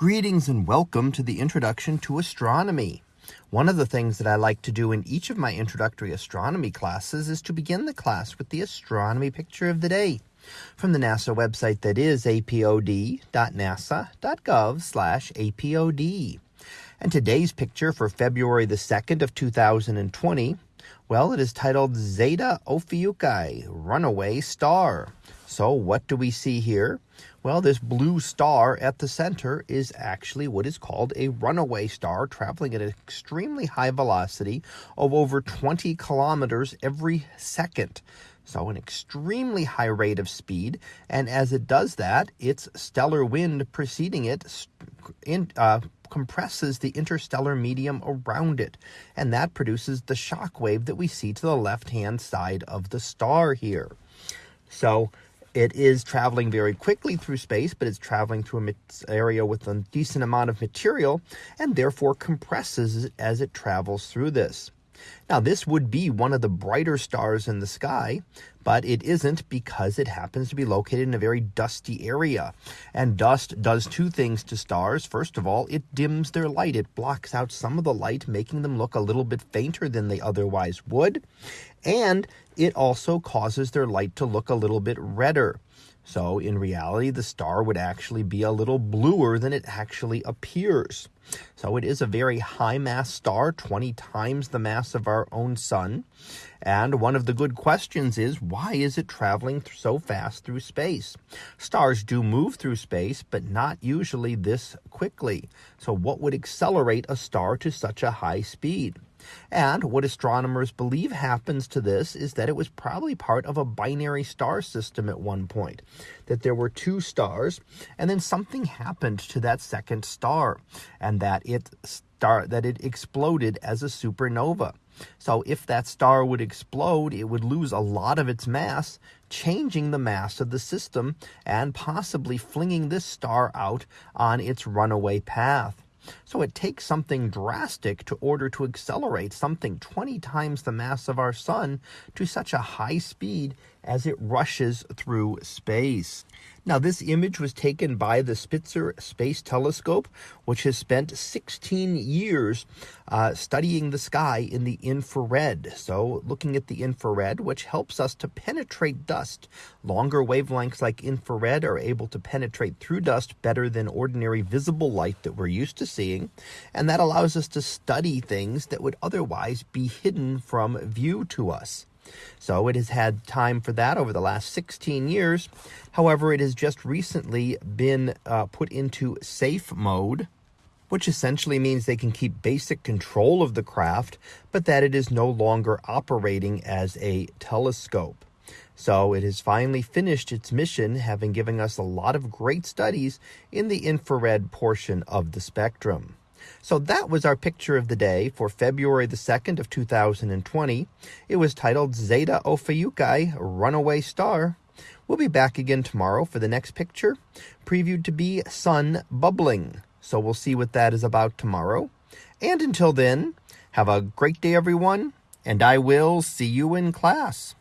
Greetings and welcome to the Introduction to Astronomy. One of the things that I like to do in each of my introductory astronomy classes is to begin the class with the astronomy picture of the day from the NASA website that is apod.nasa.gov slash apod. And today's picture for February the 2nd of 2020, well, it is titled Zeta Ophiuchi, Runaway Star. So what do we see here? Well, this blue star at the center is actually what is called a runaway star, traveling at an extremely high velocity of over 20 kilometers every second. So an extremely high rate of speed, and as it does that, its stellar wind preceding it in, uh, compresses the interstellar medium around it, and that produces the shock wave that we see to the left-hand side of the star here. So it is traveling very quickly through space, but it's traveling through an area with a decent amount of material and therefore compresses as it travels through this. Now, this would be one of the brighter stars in the sky, but it isn't because it happens to be located in a very dusty area. And dust does two things to stars. First of all, it dims their light. It blocks out some of the light, making them look a little bit fainter than they otherwise would. And it also causes their light to look a little bit redder. So in reality, the star would actually be a little bluer than it actually appears. So it is a very high mass star, 20 times the mass of our own sun. And one of the good questions is, why is it traveling so fast through space? Stars do move through space, but not usually this quickly. So what would accelerate a star to such a high speed? And what astronomers believe happens to this is that it was probably part of a binary star system at one point, that there were two stars, and then something happened to that second star, and that it star that it exploded as a supernova. So if that star would explode, it would lose a lot of its mass, changing the mass of the system and possibly flinging this star out on its runaway path. So it takes something drastic to order to accelerate something 20 times the mass of our sun to such a high speed as it rushes through space. Now, this image was taken by the Spitzer Space Telescope, which has spent 16 years uh, studying the sky in the infrared. So, looking at the infrared, which helps us to penetrate dust. Longer wavelengths like infrared are able to penetrate through dust better than ordinary visible light that we're used to seeing. And that allows us to study things that would otherwise be hidden from view to us. So it has had time for that over the last 16 years. However, it has just recently been uh, put into safe mode, which essentially means they can keep basic control of the craft, but that it is no longer operating as a telescope. So it has finally finished its mission, having given us a lot of great studies in the infrared portion of the spectrum. So that was our picture of the day for February the 2nd of 2020. It was titled Zeta Ophiuchi, Runaway Star. We'll be back again tomorrow for the next picture, previewed to be Sun Bubbling. So we'll see what that is about tomorrow. And until then, have a great day, everyone, and I will see you in class.